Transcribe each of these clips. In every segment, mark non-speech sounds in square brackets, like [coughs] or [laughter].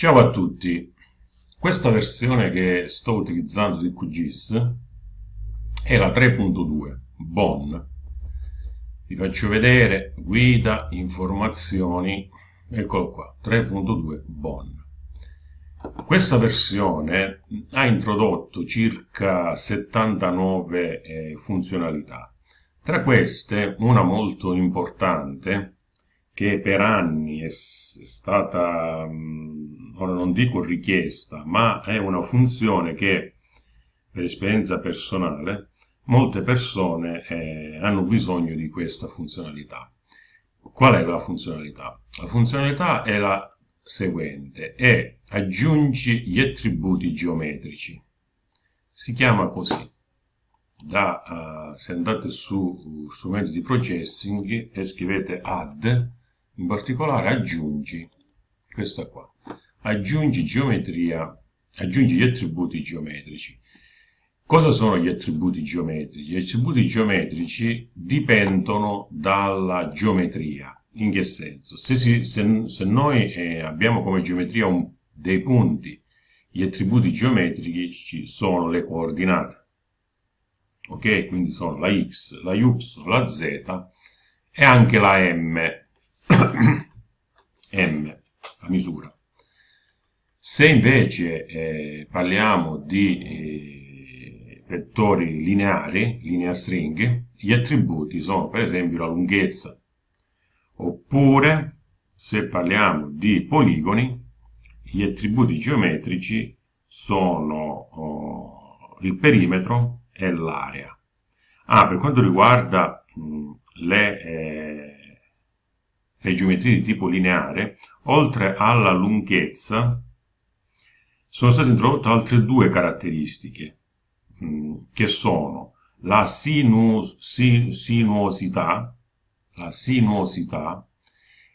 Ciao a tutti, questa versione che sto utilizzando di QGIS è la 3.2 Bon. Vi faccio vedere guida, informazioni, eccolo qua, 3.2 Bon. Questa versione ha introdotto circa 79 eh, funzionalità. Tra queste, una molto importante, che per anni è, è stata, ora non dico richiesta, ma è una funzione che, per esperienza personale, molte persone eh, hanno bisogno di questa funzionalità. Qual è la funzionalità? La funzionalità è la seguente, è aggiungi gli attributi geometrici. Si chiama così. Da, uh, se andate su strumenti di processing e scrivete add, in particolare aggiungi, questa qua, aggiungi geometria, aggiungi gli attributi geometrici. Cosa sono gli attributi geometrici? Gli attributi geometrici dipendono dalla geometria. In che senso? Se, si, se, se noi eh, abbiamo come geometria un, dei punti, gli attributi geometrici sono le coordinate. Ok? Quindi sono la x, la y, la z e anche la m. [coughs] m, la misura. Se invece eh, parliamo di eh, vettori lineari, linea string, gli attributi sono per esempio la lunghezza, oppure se parliamo di poligoni, gli attributi geometrici sono oh, il perimetro e l'area. Ah, per quanto riguarda mh, le eh, le geometrie di tipo lineare, oltre alla lunghezza, sono state introdotte altre due caratteristiche, mh, che sono la sinuos, sin, sinuosità, la sinuosità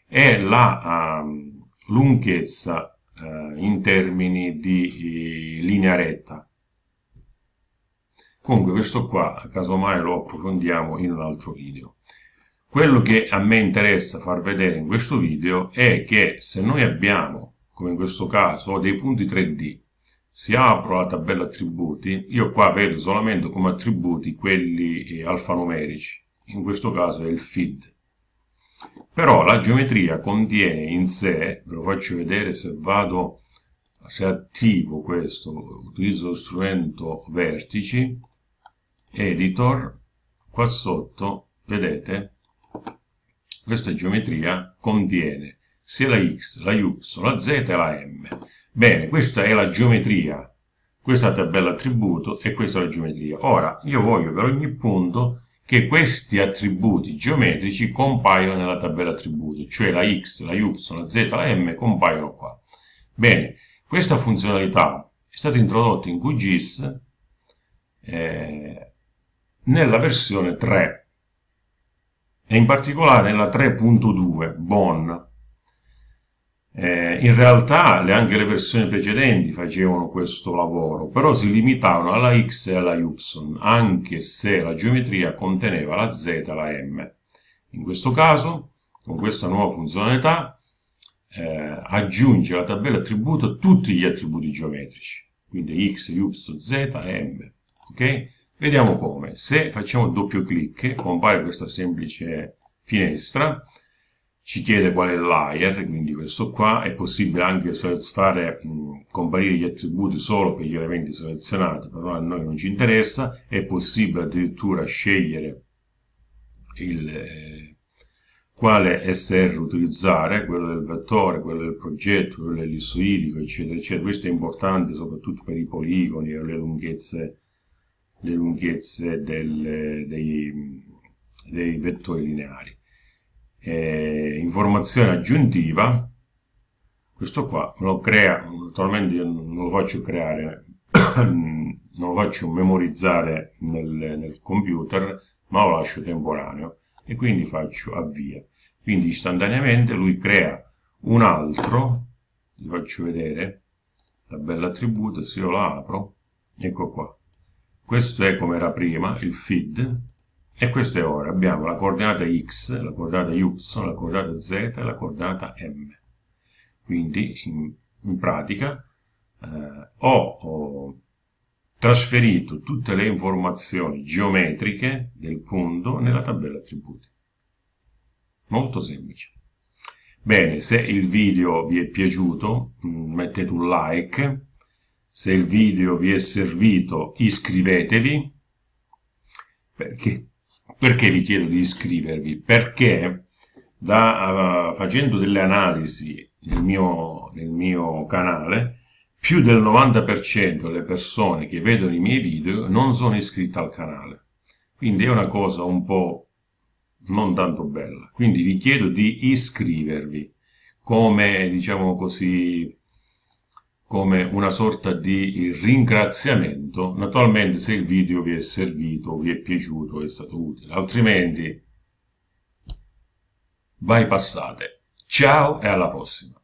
e la uh, lunghezza uh, in termini di uh, linea retta. Comunque questo qua, casomai lo approfondiamo in un altro video. Quello che a me interessa far vedere in questo video è che se noi abbiamo, come in questo caso, dei punti 3D, si apro la tabella attributi, io qua vedo solamente come attributi quelli eh, alfanumerici, in questo caso è il feed. Però la geometria contiene in sé, ve lo faccio vedere se vado, se attivo questo, utilizzo lo strumento vertici, editor, qua sotto, vedete, questa geometria contiene sia la x, la y, la z e la m. Bene, questa è la geometria, questa è la tabella attributo e questa è la geometria. Ora, io voglio per ogni punto che questi attributi geometrici compaiono nella tabella attributi, cioè la x, la y, la z, la m compaiono qua. Bene, questa funzionalità è stata introdotta in QGIS eh, nella versione 3 e in particolare nella 3.2 Bon. Eh, in realtà le, anche le versioni precedenti facevano questo lavoro, però si limitavano alla x e alla y, anche se la geometria conteneva la z e la m. In questo caso, con questa nuova funzionalità, eh, aggiunge alla tabella attributo tutti gli attributi geometrici, quindi x, y, z m. Okay? Vediamo come. Se facciamo doppio clic, compare questa semplice finestra, ci chiede qual è il layer, quindi questo qua, è possibile anche fare mh, comparire gli attributi solo per gli elementi selezionati, però a noi non ci interessa, è possibile addirittura scegliere il, eh, quale SR utilizzare, quello del vettore, quello del progetto, quello dell'issoidico, eccetera, eccetera. Questo è importante soprattutto per i poligoni e le lunghezze le lunghezze del, dei, dei, vettori lineari. Eh, informazione aggiuntiva, questo qua lo crea, naturalmente io non lo faccio creare, [coughs] non lo faccio memorizzare nel, nel computer, ma lo lascio temporaneo e quindi faccio avvia. Quindi istantaneamente lui crea un altro, vi faccio vedere, tabella attributi, se io la apro, ecco qua, questo è come era prima, il feed, e questo è ora. Abbiamo la coordinata x, la coordinata y, la coordinata z e la coordinata m. Quindi in, in pratica eh, ho, ho trasferito tutte le informazioni geometriche del punto nella tabella attributi. Molto semplice. Bene, se il video vi è piaciuto mm, mettete un like, se il video vi è servito iscrivetevi, perché, perché vi chiedo di iscrivervi? Perché da, uh, facendo delle analisi nel mio, nel mio canale, più del 90% delle persone che vedono i miei video non sono iscritte al canale. Quindi è una cosa un po' non tanto bella. Quindi vi chiedo di iscrivervi come, diciamo così, come una sorta di ringraziamento. Naturalmente se il video vi è servito, vi è piaciuto, è stato utile, altrimenti bypassate. Ciao e alla prossima!